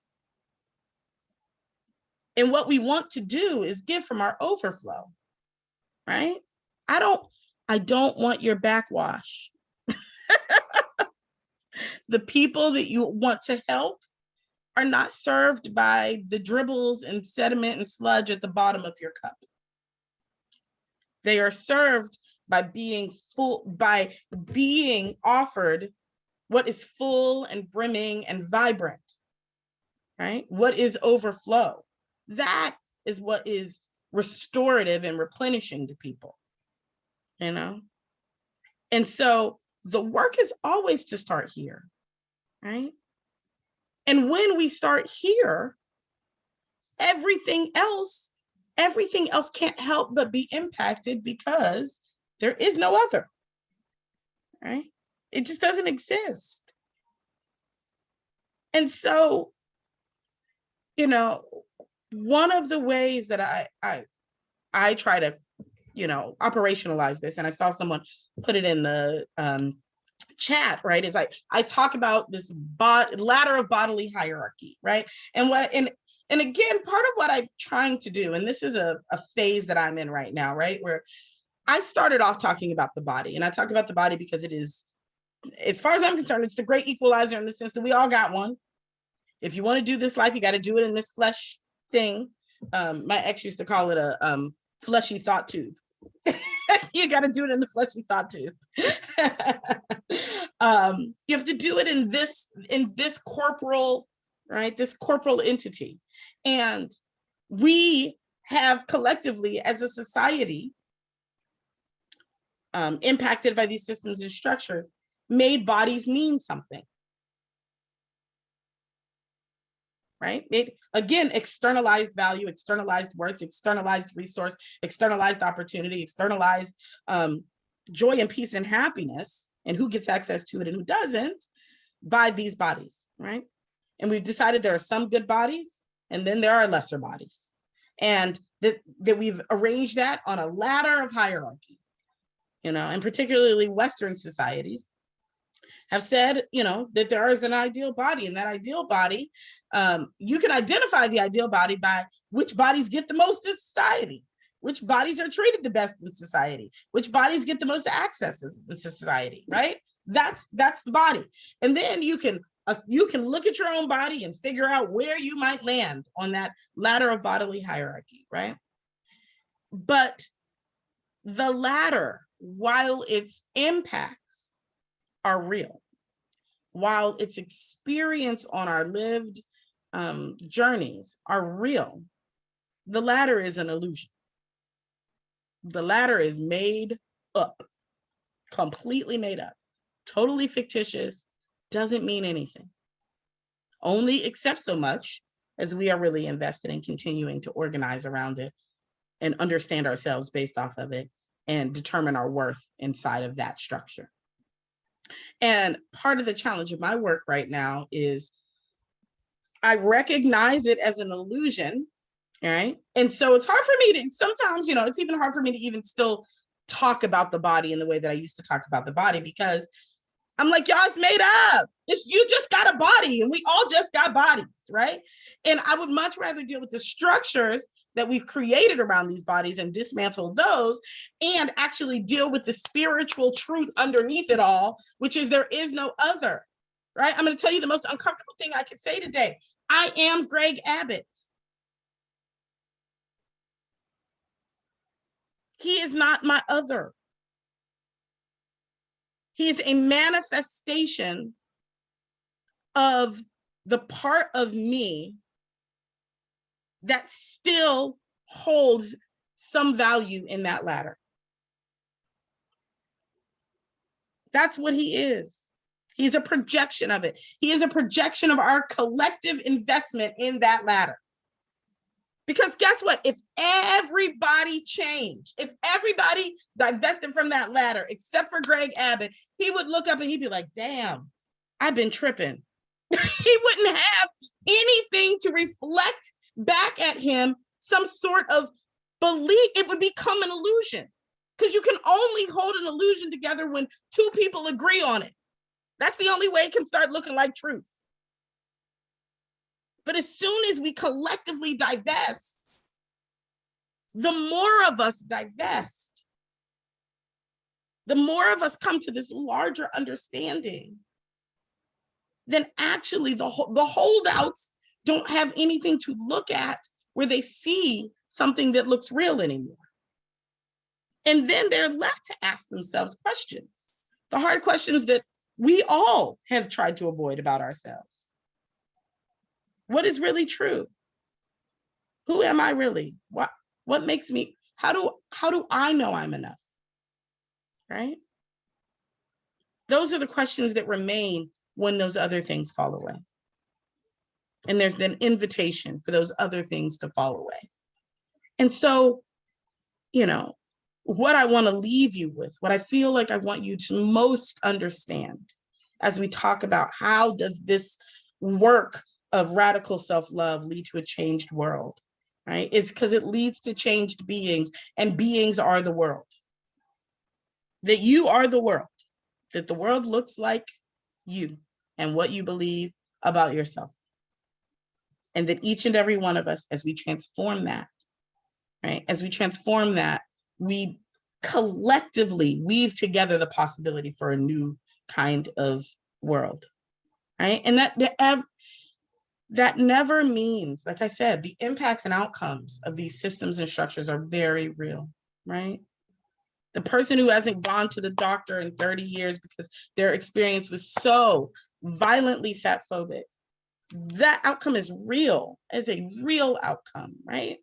And what we want to do is give from our overflow, right? I don't, I don't want your backwash. the people that you want to help are not served by the dribbles and sediment and sludge at the bottom of your cup. They are served by being full, by being offered what is full and brimming and vibrant, right? What is overflow? That is what is restorative and replenishing to people, you know? And so the work is always to start here, right? And when we start here, everything else, everything else can't help but be impacted because there is no other, right? It just doesn't exist. And so, you know, one of the ways that I I I try to, you know, operationalize this, and I saw someone put it in the um, chat, right? Is I I talk about this bot ladder of bodily hierarchy, right? And what and and again, part of what I'm trying to do, and this is a, a phase that I'm in right now, right? Where I started off talking about the body, and I talk about the body because it is, as far as I'm concerned, it's the great equalizer in the sense that we all got one. If you want to do this life, you got to do it in this flesh thing. Um, my ex used to call it a um, fleshy thought tube. you got to do it in the fleshy thought tube. um, you have to do it in this in this corporal, right? This corporal entity, and we have collectively as a society um, impacted by these systems and structures made bodies mean something. Right? It again externalized value, externalized worth, externalized resource, externalized opportunity, externalized um, joy and peace and happiness, and who gets access to it and who doesn't by these bodies, right? And we've decided there are some good bodies and then there are lesser bodies. And that, that we've arranged that on a ladder of hierarchy, you know, and particularly Western societies have said, you know, that there is an ideal body and that ideal body, um, you can identify the ideal body by which bodies get the most in society, which bodies are treated the best in society, which bodies get the most accesses in society, right? That's that's the body. And then you can uh, you can look at your own body and figure out where you might land on that ladder of bodily hierarchy, right? But the ladder, while its impacts are real, while its experience on our lived um, journeys are real, the latter is an illusion. The latter is made up, completely made up, totally fictitious, doesn't mean anything. Only except so much as we are really invested in continuing to organize around it and understand ourselves based off of it and determine our worth inside of that structure. And part of the challenge of my work right now is I recognize it as an illusion, right? And so it's hard for me to sometimes, you know, it's even hard for me to even still talk about the body in the way that I used to talk about the body because I'm like, y'all's made up. It's you just got a body and we all just got bodies, right? And I would much rather deal with the structures that we've created around these bodies and dismantle those and actually deal with the spiritual truth underneath it all, which is there is no other, right? I'm going to tell you the most uncomfortable thing I could say today. I am Greg Abbott. He is not my other. He's a manifestation of the part of me that still holds some value in that ladder. That's what he is. He's a projection of it. He is a projection of our collective investment in that ladder. Because guess what? If everybody changed, if everybody divested from that ladder, except for Greg Abbott, he would look up and he'd be like, damn, I've been tripping. he wouldn't have anything to reflect back at him some sort of belief. It would become an illusion because you can only hold an illusion together when two people agree on it. That's the only way it can start looking like truth. But as soon as we collectively divest, the more of us divest, the more of us come to this larger understanding, then actually the, the holdouts don't have anything to look at where they see something that looks real anymore. And then they're left to ask themselves questions, the hard questions that we all have tried to avoid about ourselves. What is really true? Who am I really? What, what makes me, how do, how do I know I'm enough? Right? Those are the questions that remain when those other things fall away. And there's an invitation for those other things to fall away. And so, you know, what I want to leave you with, what I feel like I want you to most understand as we talk about how does this work of radical self-love lead to a changed world, right? It's because it leads to changed beings and beings are the world. That you are the world, that the world looks like you and what you believe about yourself. And that each and every one of us, as we transform that, right? As we transform that, we collectively weave together the possibility for a new kind of world, right? And that that never means, like I said, the impacts and outcomes of these systems and structures are very real, right? The person who hasn't gone to the doctor in 30 years because their experience was so violently fat phobic, that outcome is real, as a real outcome, right?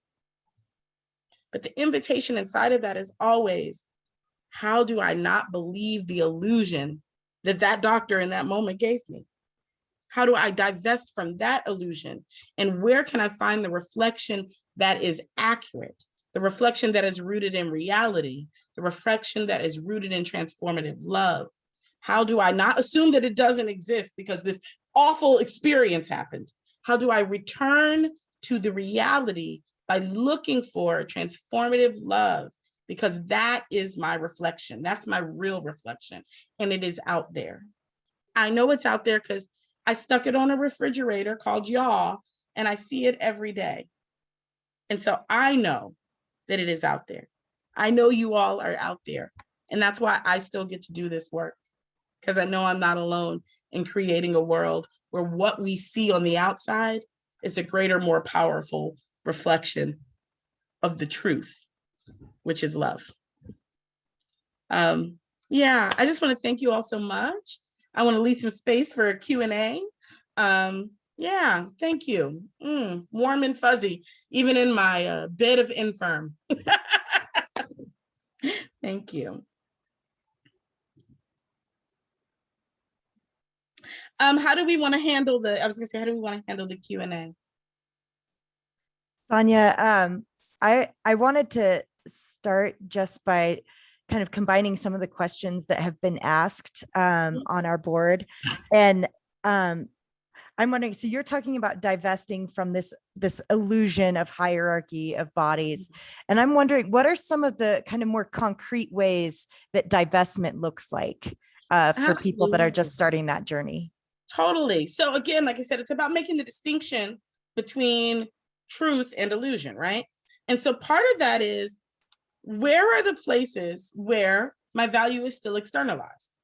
But the invitation inside of that is always, how do I not believe the illusion that that doctor in that moment gave me? How do I divest from that illusion? And where can I find the reflection that is accurate? The reflection that is rooted in reality, the reflection that is rooted in transformative love. How do I not assume that it doesn't exist because this awful experience happened? How do I return to the reality by looking for transformative love? Because that is my reflection. That's my real reflection. And it is out there. I know it's out there because I stuck it on a refrigerator called y'all, and I see it every day. And so I know that it is out there. I know you all are out there. And that's why I still get to do this work because I know I'm not alone in creating a world where what we see on the outside is a greater, more powerful reflection of the truth, which is love. Um, yeah, I just want to thank you all so much. I want to leave some space for a Q&A. Um, yeah, thank you. Mm, warm and fuzzy, even in my uh, bed of infirm. thank you. Um, how do we want to handle the, I was gonna say, how do we want to handle the Q and A? Sonya, um, I, I wanted to start just by kind of combining some of the questions that have been asked um, on our board. And um, I'm wondering, so you're talking about divesting from this, this illusion of hierarchy of bodies. And I'm wondering, what are some of the kind of more concrete ways that divestment looks like uh, for people that are just starting that journey? Totally. So again, like I said, it's about making the distinction between truth and illusion, right? And so part of that is where are the places where my value is still externalized?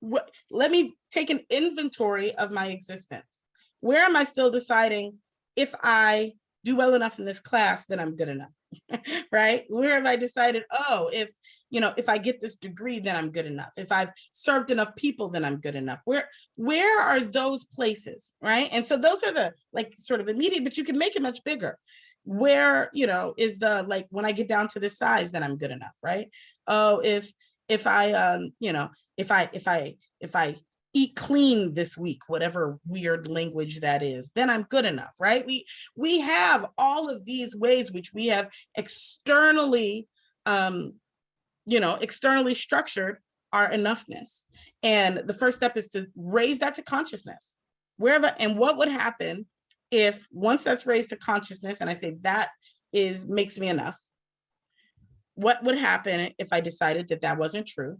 What, let me take an inventory of my existence. Where am I still deciding if I do well enough in this class, then I'm good enough, right? Where have I decided, oh, if, you know, if I get this degree, then I'm good enough. If I've served enough people, then I'm good enough. Where, where are those places, right? And so those are the like sort of immediate, but you can make it much bigger. Where, you know, is the like when I get down to this size, then I'm good enough, right? Oh, if if I um, you know, if I if I if I eat clean this week, whatever weird language that is, then I'm good enough, right? We we have all of these ways which we have externally um, you know, externally structured our enoughness. And the first step is to raise that to consciousness. Wherever and what would happen if once that's raised to consciousness and I say that is makes me enough. What would happen if I decided that that wasn't true?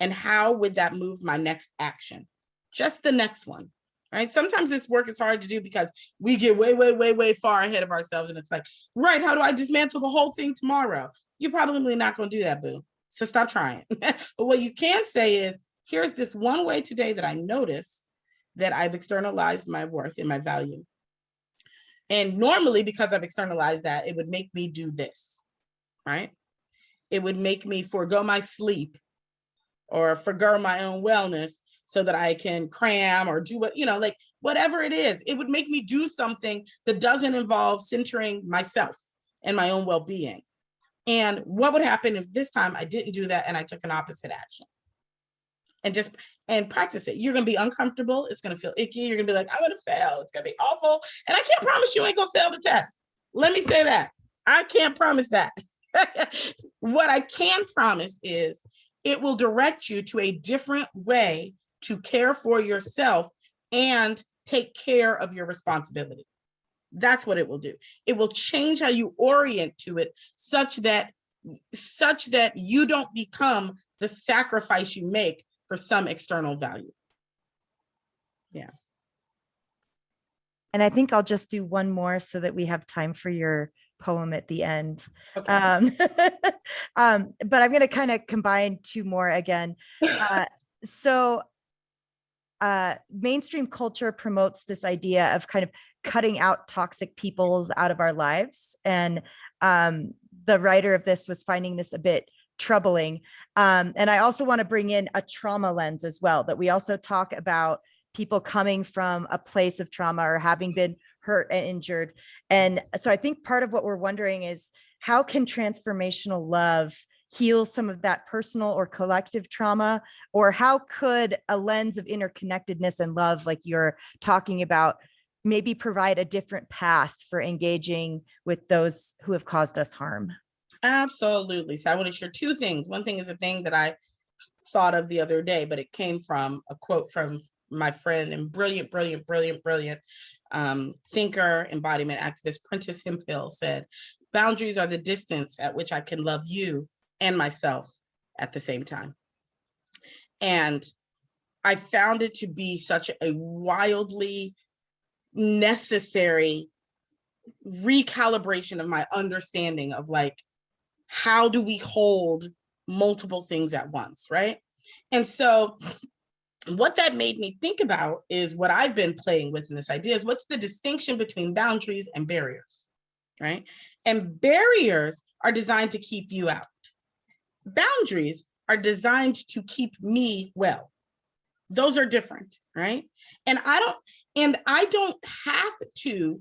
And how would that move my next action? Just the next one, right? Sometimes this work is hard to do because we get way, way, way, way far ahead of ourselves. And it's like, right, how do I dismantle the whole thing tomorrow? You're probably not gonna do that, boo. So stop trying. but what you can say is, here's this one way today that I notice that I've externalized my worth and my value. And normally, because I've externalized that, it would make me do this, right? It would make me forego my sleep or forego my own wellness so that I can cram or do what, you know, like whatever it is, it would make me do something that doesn't involve centering myself and my own well-being. And what would happen if this time I didn't do that and I took an opposite action? And just, and practice it. You're gonna be uncomfortable, it's gonna feel icky, you're gonna be like, I'm gonna fail, it's gonna be awful. And I can't promise you ain't gonna fail the test. Let me say that. I can't promise that. What I can promise is it will direct you to a different way to care for yourself and take care of your responsibility. That's what it will do. It will change how you orient to it such that such that you don't become the sacrifice you make for some external value. Yeah. And I think I'll just do one more so that we have time for your poem at the end. Okay. Um, um, but I'm going to kind of combine two more again. Uh, so uh, mainstream culture promotes this idea of kind of cutting out toxic peoples out of our lives. And um, the writer of this was finding this a bit troubling. Um, and I also want to bring in a trauma lens as well, that we also talk about people coming from a place of trauma or having been hurt and injured. And so I think part of what we're wondering is how can transformational love heal some of that personal or collective trauma? Or how could a lens of interconnectedness and love, like you're talking about, maybe provide a different path for engaging with those who have caused us harm? Absolutely. So I want to share two things. One thing is a thing that I thought of the other day, but it came from a quote from my friend and brilliant, brilliant, brilliant, brilliant um, thinker, embodiment activist, Prentice Hemphill said, boundaries are the distance at which I can love you and myself at the same time. And I found it to be such a wildly necessary recalibration of my understanding of like, how do we hold multiple things at once, right? And so what that made me think about is what I've been playing with in this idea is what's the distinction between boundaries and barriers, right? And barriers are designed to keep you out. Boundaries are designed to keep me well. Those are different, right? And I don't, and I don't have to,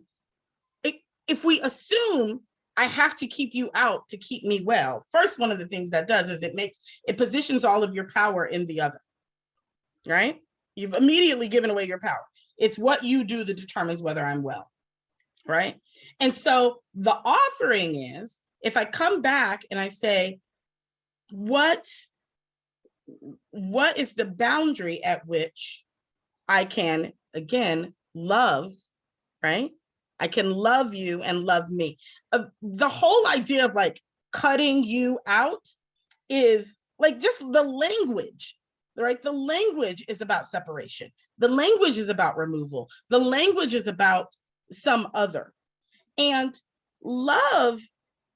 if we assume I have to keep you out to keep me well, first, one of the things that does is it makes, it positions all of your power in the other right? You've immediately given away your power. It's what you do that determines whether I'm well, right? And so the offering is, if I come back and I say, what, what is the boundary at which I can, again, love, right? I can love you and love me. Uh, the whole idea of like cutting you out is like just the language, right? The language is about separation. The language is about removal. The language is about some other. And love,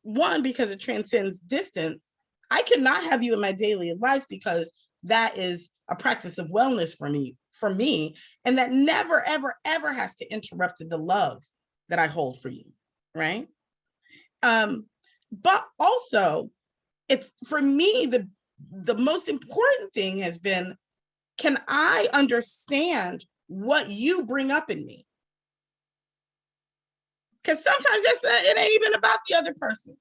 one, because it transcends distance, I cannot have you in my daily life because that is a practice of wellness for me, for me, and that never, ever, ever has to interrupt the love that I hold for you, right? Um, but also, it's for me the the most important thing has been, can I understand what you bring up in me? Because sometimes it's, uh, it ain't even about the other person.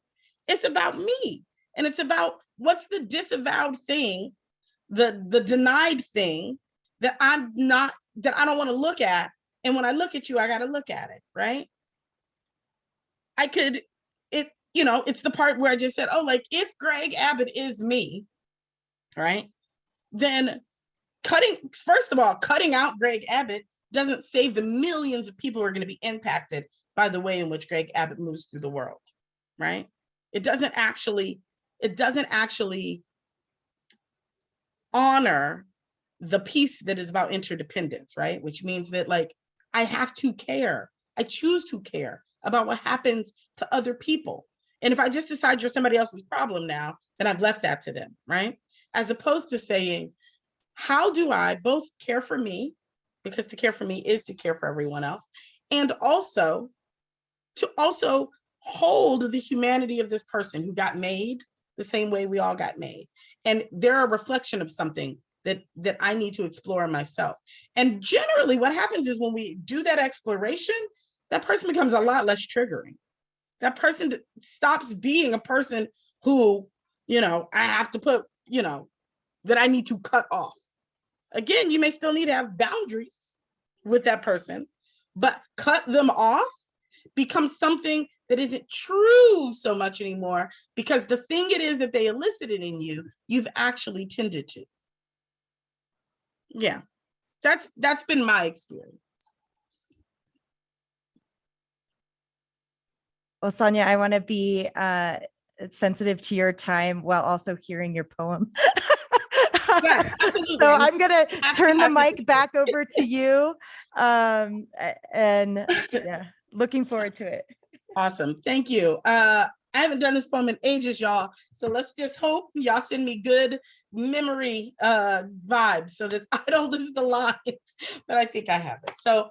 It's about me. And it's about what's the disavowed thing, the, the denied thing that I'm not, that I don't want to look at. And when I look at you, I got to look at it, right? I could, it, you know, it's the part where I just said, oh, like if Greg Abbott is me, right? Then cutting, first of all, cutting out Greg Abbott doesn't save the millions of people who are going to be impacted by the way in which Greg Abbott moves through the world, right? It doesn't actually, it doesn't actually honor the piece that is about interdependence, right? Which means that like, I have to care. I choose to care about what happens to other people. And if I just decide you're somebody else's problem now, then I've left that to them, right? As opposed to saying, how do I both care for me, because to care for me is to care for everyone else, and also to also hold the humanity of this person who got made the same way we all got made. And they're a reflection of something that, that I need to explore myself. And generally what happens is when we do that exploration, that person becomes a lot less triggering. That person stops being a person who, you know, I have to put, you know, that I need to cut off. Again, you may still need to have boundaries with that person, but cut them off becomes something that isn't true so much anymore because the thing it is that they elicited in you, you've actually tended to. Yeah, that's that's been my experience. Well, Sonya, I want to be uh, sensitive to your time while also hearing your poem. Yes, so I'm gonna turn the mic back over to you. Um, and yeah, looking forward to it. Awesome, thank you. Uh, I haven't done this poem in ages, y'all. So let's just hope y'all send me good memory uh, vibes so that I don't lose the lines, but I think I have it. So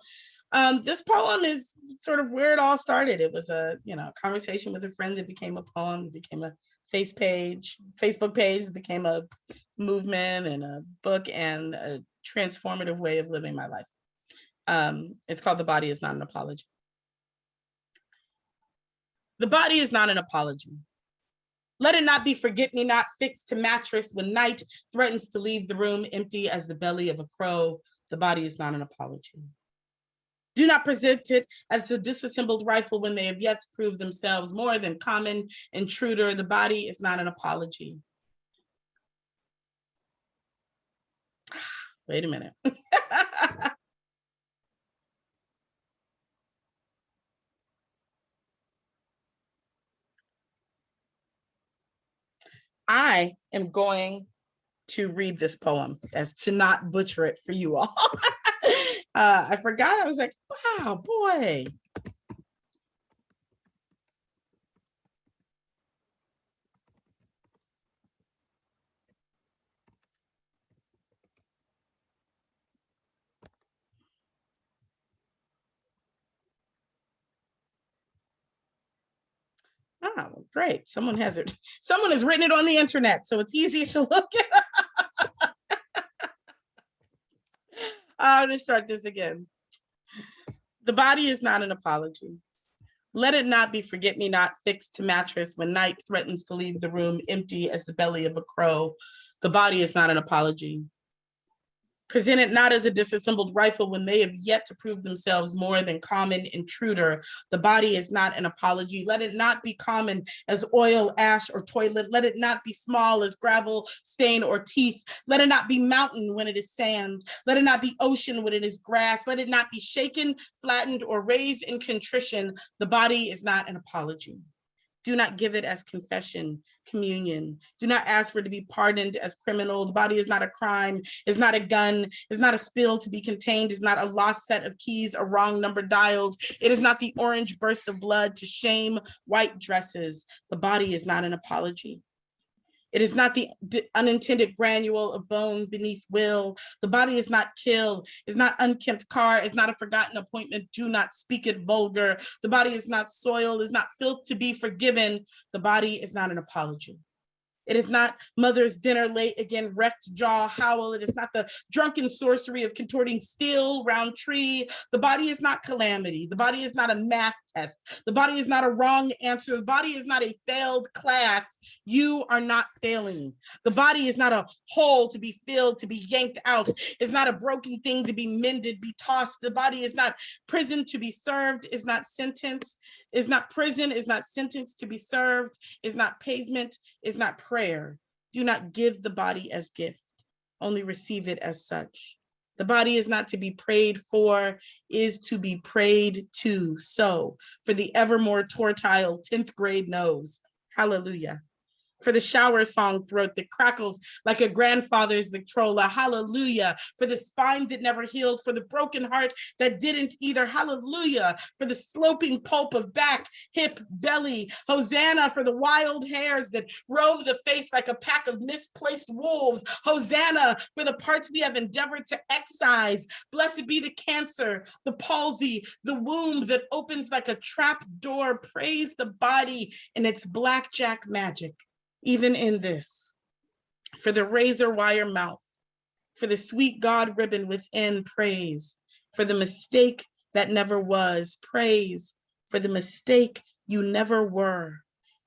um, this poem is sort of where it all started. It was a, you know, conversation with a friend that became a poem, became a face page, Facebook page, became a movement and a book and a transformative way of living my life. Um, it's called The Body is Not an Apology. The body is not an apology. Let it not be forget me not fixed to mattress when night threatens to leave the room empty as the belly of a crow. The body is not an apology. Do not present it as a disassembled rifle when they have yet to prove themselves more than common intruder. The body is not an apology. Wait a minute. I am going to read this poem as to not butcher it for you all. uh, I forgot. I was like, wow, boy. Oh, great. Someone has it. Someone has written it on the internet, so it's easy to look at. I'm gonna start this again. The body is not an apology. Let it not be forget me not fixed to mattress when night threatens to leave the room empty as the belly of a crow. The body is not an apology. Present it not as a disassembled rifle when they have yet to prove themselves more than common intruder. The body is not an apology. Let it not be common as oil, ash, or toilet. Let it not be small as gravel, stain, or teeth. Let it not be mountain when it is sand. Let it not be ocean when it is grass. Let it not be shaken, flattened, or raised in contrition. The body is not an apology. Do not give it as confession, communion. Do not ask for it to be pardoned as criminal. The body is not a crime, is not a gun, is not a spill to be contained, is not a lost set of keys, a wrong number dialed. It is not the orange burst of blood to shame white dresses. The body is not an apology. It is not the unintended granule of bone beneath will. The body is not killed, is not unkempt car, is not a forgotten appointment. Do not speak it vulgar. The body is not soil, is not filth to be forgiven. The body is not an apology. It is not mother's dinner late again, wrecked jaw howl. It is not the drunken sorcery of contorting steel round tree. The body is not calamity. The body is not a math test. The body is not a wrong answer. The body is not a failed class. You are not failing. The body is not a hole to be filled, to be yanked out. It's not a broken thing to be mended, be tossed. The body is not prison to be served, is not sentence, is not prison, is not sentence to be served, is not pavement, is not prayer. Do not give the body as gift, only receive it as such. The body is not to be prayed for, is to be prayed to. So for the evermore tortile 10th grade knows, hallelujah for the shower song throat that crackles like a grandfather's Victrola. Hallelujah. For the spine that never healed, for the broken heart that didn't either. Hallelujah. For the sloping pulp of back, hip, belly. Hosanna for the wild hairs that rove the face like a pack of misplaced wolves. Hosanna for the parts we have endeavored to excise. Blessed be the cancer, the palsy, the womb that opens like a trap door. Praise the body in its blackjack magic even in this, for the razor wire mouth, for the sweet God ribbon within praise, for the mistake that never was, praise, for the mistake you never were,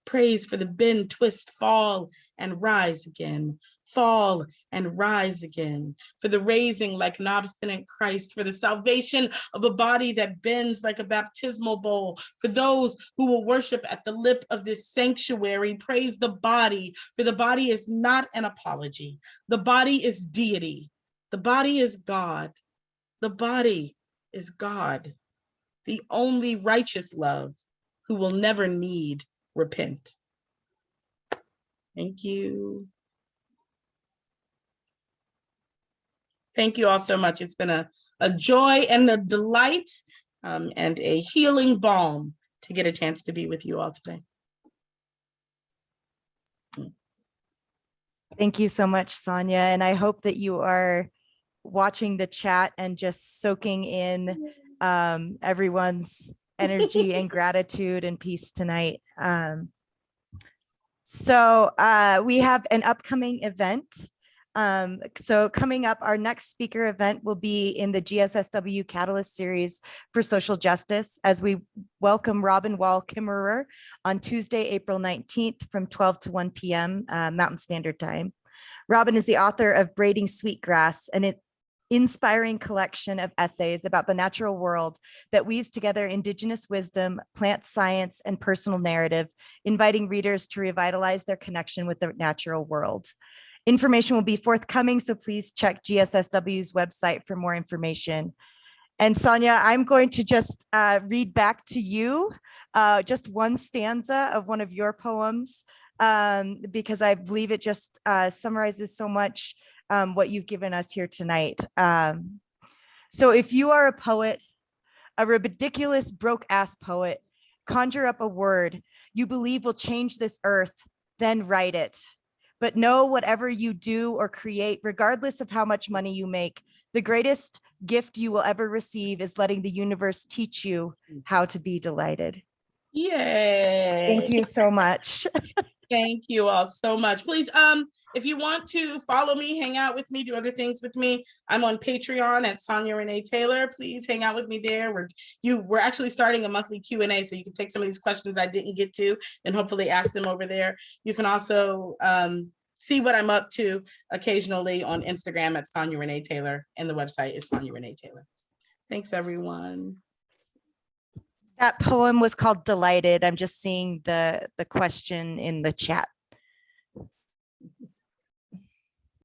praise for the bend, twist, fall, and rise again, fall and rise again, for the raising like an obstinate Christ, for the salvation of a body that bends like a baptismal bowl, for those who will worship at the lip of this sanctuary, praise the body, for the body is not an apology. The body is deity. The body is God. The body is God, the only righteous love who will never need repent. Thank you. Thank you all so much. It's been a, a joy and a delight um, and a healing balm to get a chance to be with you all today. Thank you so much, Sonya. And I hope that you are watching the chat and just soaking in um, everyone's energy and gratitude and peace tonight. Um, so uh, we have an upcoming event. Um, so coming up, our next speaker event will be in the GSSW Catalyst Series for Social Justice as we welcome Robin Wall Kimmerer on Tuesday, April 19th from 12 to 1 p.m. Uh, Mountain Standard Time. Robin is the author of Braiding Sweetgrass, it inspiring collection of essays about the natural world that weaves together indigenous wisdom, plant science, and personal narrative, inviting readers to revitalize their connection with the natural world. Information will be forthcoming, so please check GSSW's website for more information. And Sonya, I'm going to just uh, read back to you uh, just one stanza of one of your poems, um, because I believe it just uh, summarizes so much um, what you've given us here tonight. Um, so if you are a poet, a ridiculous broke ass poet, conjure up a word you believe will change this earth, then write it. But know whatever you do or create, regardless of how much money you make, the greatest gift you will ever receive is letting the universe teach you how to be delighted. Yay. Thank you so much. Thank you all so much. Please, um, if you want to follow me, hang out with me, do other things with me, I'm on Patreon at Sonya Renee Taylor. Please hang out with me there. We're you we're actually starting a monthly Q and A, so you can take some of these questions I didn't get to and hopefully ask them over there. You can also um, see what I'm up to occasionally on Instagram at Sonya Renee Taylor and the website is Sonya Renee Taylor. Thanks, everyone. That poem was called Delighted. I'm just seeing the, the question in the chat